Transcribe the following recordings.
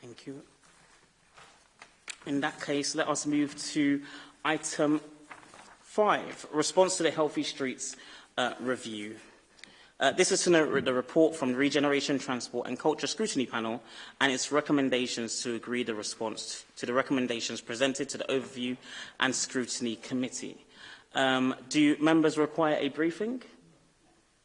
Thank you. In that case, let us move to item five, response to the Healthy Streets uh, review. Uh, this is a, the report from the Regeneration, Transport and Culture Scrutiny Panel and its recommendations to agree the response to the recommendations presented to the Overview and Scrutiny Committee. Um, do members require a briefing?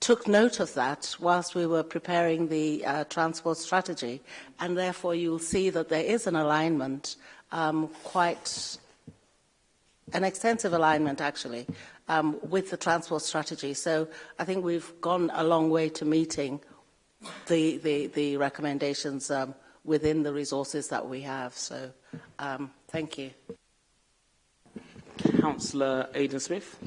took note of that whilst we were preparing the uh, transport strategy and therefore you'll see that there is an alignment um, quite an extensive alignment actually um, with the transport strategy so I think we've gone a long way to meeting the, the, the recommendations um, within the resources that we have. So um, thank you. Councillor Aidan Smith.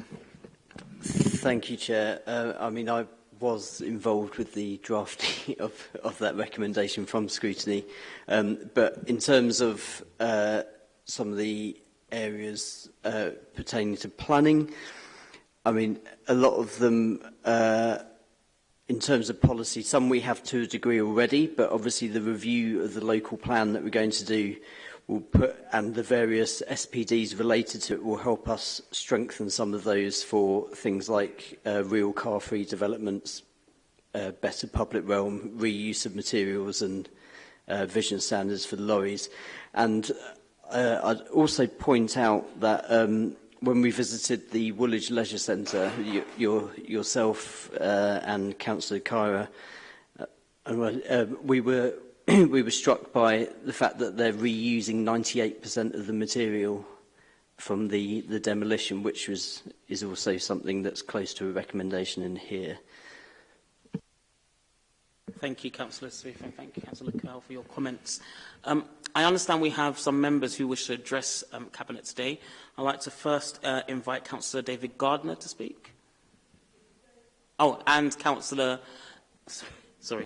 Thank you, Chair. Uh, I mean, I was involved with the drafting of, of that recommendation from scrutiny. Um, but in terms of uh, some of the areas uh, pertaining to planning, I mean, a lot of them uh, in terms of policy, some we have to a degree already, but obviously the review of the local plan that we're going to do will put, and the various SPDs related to it will help us strengthen some of those for things like uh, real car-free developments, uh, better public realm, reuse of materials and uh, vision standards for the lorries. And uh, I'd also point out that um, when we visited the Woolwich Leisure Centre, you, your, yourself uh, and Councillor Kyra, uh, uh, we were we were struck by the fact that they're reusing 98% of the material from the, the demolition, which was, is also something that's close to a recommendation in here. Thank you, Councillor Swift, and thank you, Councillor Curl, for your comments. Um, I understand we have some members who wish to address um, Cabinet today. I'd like to first uh, invite Councillor David Gardner to speak. Oh, and Councillor... Sorry.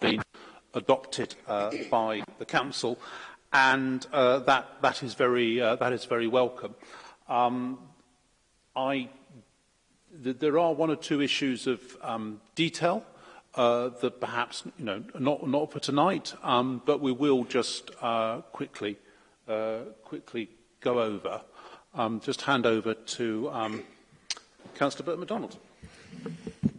being adopted uh, by the Council, and uh, that, that, is very, uh, that is very welcome. Um, I th there are one or two issues of um, detail uh, that perhaps, you know, not, not for tonight, um, but we will just uh, quickly, uh, quickly go over. Um, just hand over to um, Councillor Burt MacDonald.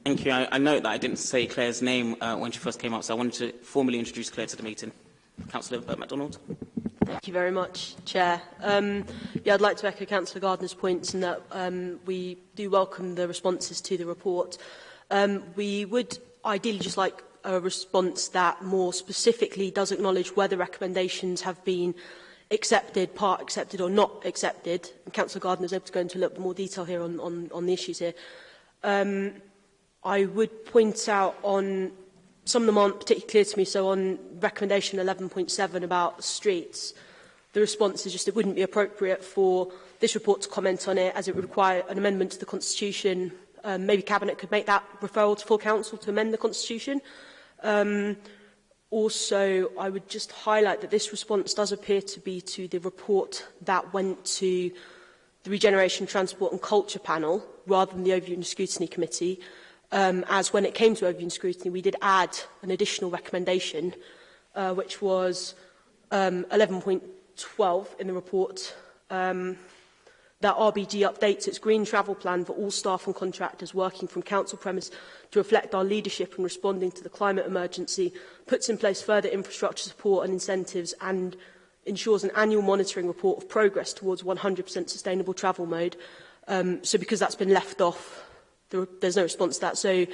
Thank you. I, I note that I didn't say Claire's name uh, when she first came up, so I wanted to formally introduce Claire to the meeting. Councillor Bert MacDonald. Thank you very much, Chair. Um, yeah, I'd like to echo Councillor Gardner's points in that um, we do welcome the responses to the report. Um, we would ideally just like a response that more specifically does acknowledge whether recommendations have been accepted, part accepted or not accepted. And Councillor Gardner is able to go into a little bit more detail here on, on, on the issues here. Um, I would point out on some of them aren't particularly clear to me. So on recommendation 11.7 about streets, the response is just it wouldn't be appropriate for this report to comment on it as it would require an amendment to the Constitution. Um, maybe Cabinet could make that referral to full council to amend the Constitution. Um, also, I would just highlight that this response does appear to be to the report that went to the Regeneration, Transport and Culture panel rather than the Overview and Scrutiny Committee um, as when it came to overview and scrutiny, we did add an additional recommendation, uh, which was um, 11.12 in the report, um, that RBG updates its green travel plan for all staff and contractors working from council premise to reflect our leadership in responding to the climate emergency, puts in place further infrastructure support and incentives and ensures an annual monitoring report of progress towards 100% sustainable travel mode. Um, so because that's been left off, there's no response to that. So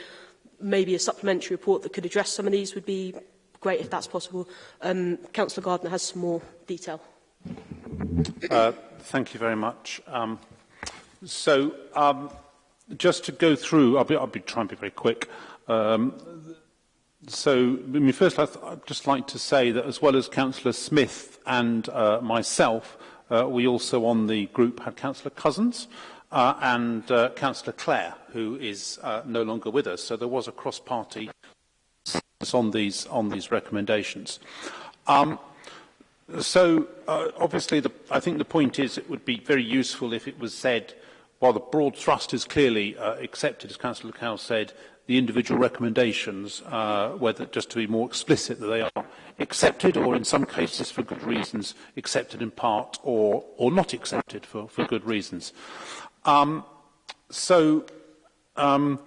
maybe a supplementary report that could address some of these would be great if that's possible. Um, Councillor Gardner has some more detail. Uh, thank you very much. Um, so um, just to go through, I'll be, I'll be trying to be very quick. Um, so, I mean, first, I'd just like to say that as well as Councillor Smith and uh, myself, uh, we also on the group had Councillor Cousins, uh, and uh, Councillor Clare, who is uh, no longer with us. So there was a cross-party on these on these recommendations. Um, so uh, obviously, the, I think the point is it would be very useful if it was said, while the broad thrust is clearly uh, accepted, as Councillor Cow said, the individual recommendations, uh, whether just to be more explicit that they are accepted or in some cases for good reasons accepted in part or, or not accepted for, for good reasons. Um, so um,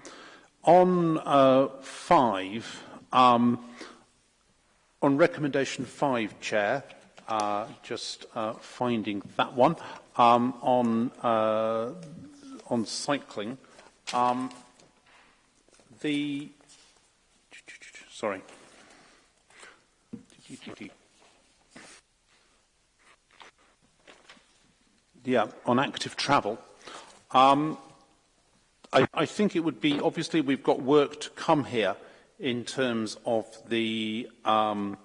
on uh, five, um, on recommendation five, Chair, uh, just uh, finding that one, um, on, uh, on cycling, um, the, sorry, yeah, on active travel, Um, I, I think it would be, obviously we've got work to come here in terms of the, um,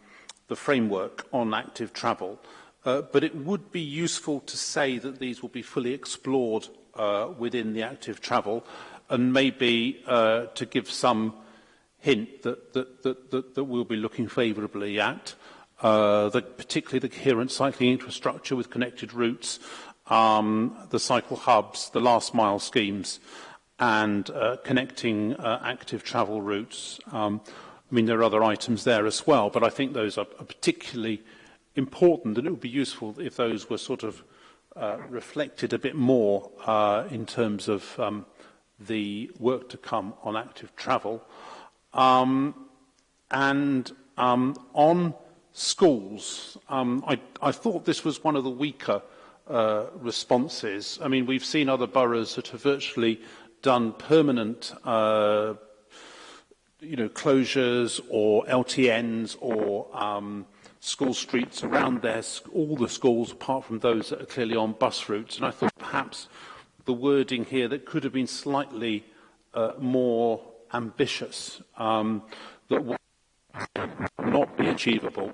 the framework on active travel. Uh, but it would be useful to say that these will be fully explored uh, within the active travel and maybe uh, to give some hint that, that, that, that, that we'll be looking favourably at, uh, the, particularly the coherent cycling infrastructure with connected routes, um, the cycle hubs, the last mile schemes, and uh, connecting uh, active travel routes. Um, I mean, there are other items there as well, but I think those are, particularly important, and it would be useful if those were sort of uh, reflected a bit more uh, in terms of um, the work to come on active travel. Um, and um, on schools, um, I, I thought this was one of the weaker uh, uh, responses. I mean, we've seen other boroughs that have virtually done permanent uh, you know, closures or LTNs or um, school streets around their, all the schools apart from those that are clearly on bus routes. And I thought perhaps the wording here that could have been slightly uh, more ambitious um, that would not be achievable.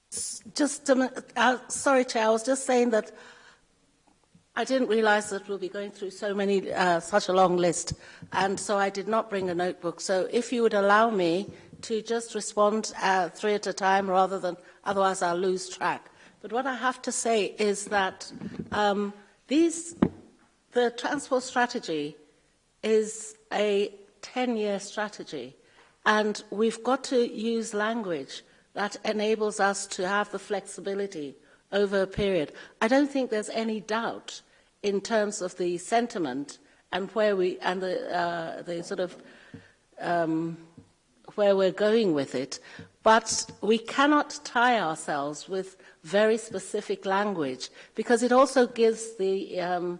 Just a minute, uh, sorry, Chair, I was just saying that I didn't realize that we'll be going through so many, uh, such a long list, and so I did not bring a notebook. So if you would allow me to just respond uh, three at a time rather than otherwise I'll lose track. But what I have to say is that um, these, the transport strategy is a 10-year strategy, and we've got to use language that enables us to have the flexibility over a period. I don't think there's any doubt in terms of the sentiment and where we and the uh, the sort of um, where we're going with it, but we cannot tie ourselves with very specific language because it also gives the um,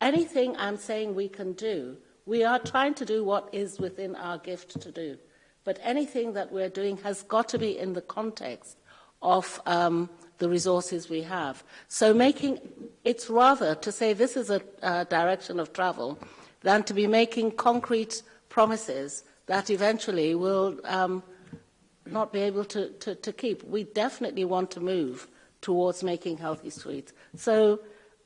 anything I'm saying we can do, we are trying to do what is within our gift to do. But anything that we're doing has got to be in the context of um, the resources we have. So making it's rather to say this is a a direction of travel than to be making concrete promises that eventually will um, not be able to, to, to keep. We definitely want to move towards making healthy streets. So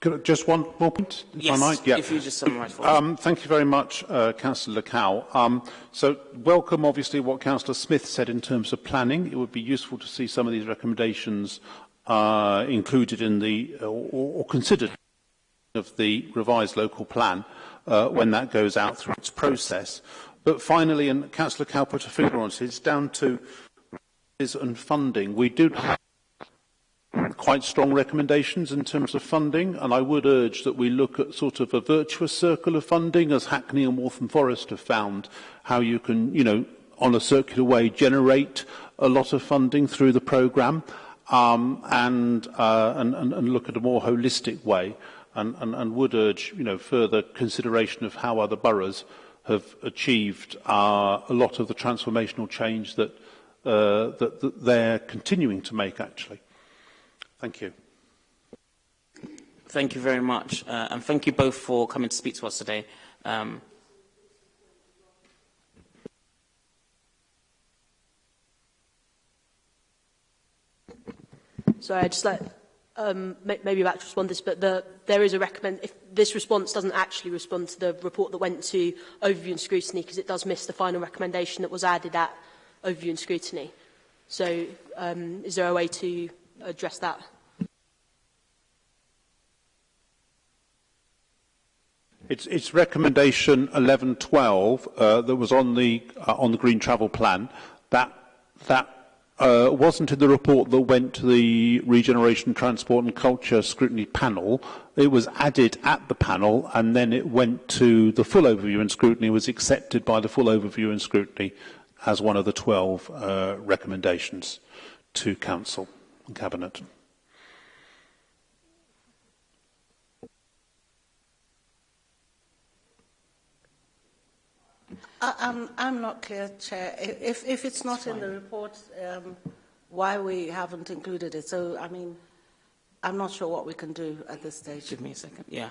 Could just one more point, if yes, I might? Yeah. if you just summarise for um, Thank you very much, uh, Councillor Cow. Um, so welcome, obviously, what Councillor Smith said in terms of planning. It would be useful to see some of these recommendations uh, included in the, or, or considered of the revised local plan uh, when that goes out through its process. But finally, and Councillor Cowper to figure on it's down to and funding. We do have quite strong recommendations in terms of funding, and I would urge that we look at sort of a virtuous circle of funding, as Hackney and Waltham Forest have found, how you can, you know, on a circular way, generate a lot of funding through the programme um, and, uh, and, and, and look at a more holistic way and, and, and would urge you know, further consideration of how other boroughs have achieved uh, a lot of the transformational change that, uh, that, that they're continuing to make, actually. Thank you. Thank you very much, uh, and thank you both for coming to speak to us today. Um, Sorry, I'd just like um, may, maybe about to respond to this, but the, there is a recommend, if this response doesn't actually respond to the report that went to overview and scrutiny, because it does miss the final recommendation that was added at overview and scrutiny. So um, is there a way to address that? It's, it's recommendation 1112 uh, that was on the, uh, on the green travel plan. That, that uh, wasn't in the report that went to the Regeneration, Transport and Culture Scrutiny Panel. It was added at the panel and then it went to the full overview and scrutiny, was accepted by the full overview and scrutiny as one of the 12 uh, recommendations to Council and Cabinet. I, I'm, I'm not clear, Chair. If, if it's not it's in the report, um, why we haven't included it. So, I mean, I'm not sure what we can do at this stage. Give me a second. Yeah.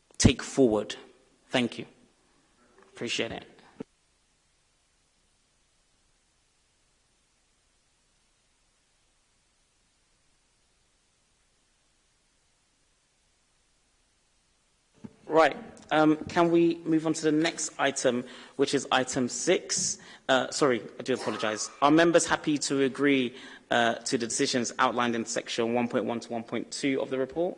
take forward. Thank you. Appreciate it. Right. Um, can we move on to the next item, which is item six? Uh, sorry, I do apologize. Are members happy to agree uh, to the decisions outlined in section 1.1 to 1.2 of the report?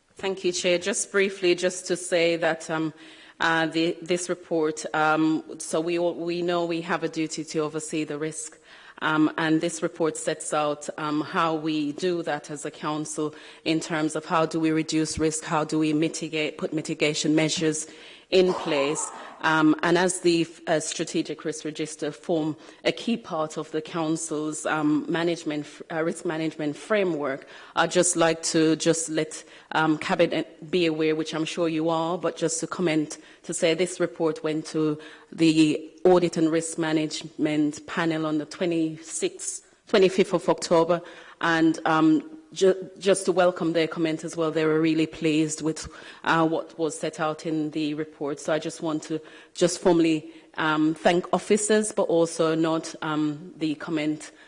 Thank you, Chair. Just briefly, just to say that um, uh, the, this report, um, so we, we know we have a duty to oversee the risk um, and this report sets out um, how we do that as a council in terms of how do we reduce risk, how do we mitigate, put mitigation measures in place um, and as the uh, strategic risk register form a key part of the council's um, management, uh, risk management framework, I'd just like to just let um, cabinet be aware, which I'm sure you are, but just to comment to say this report went to the audit and risk management panel on the 26th 25th of October and um, ju just to welcome their comment as well. They were really pleased with uh, what was set out in the report. So I just want to just formally um, thank officers, but also note um, the comment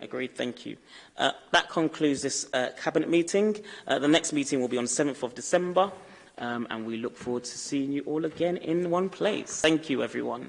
Agreed, thank you. Uh, that concludes this uh, Cabinet meeting. Uh, the next meeting will be on 7th of December, um, and we look forward to seeing you all again in one place. Thank you, everyone.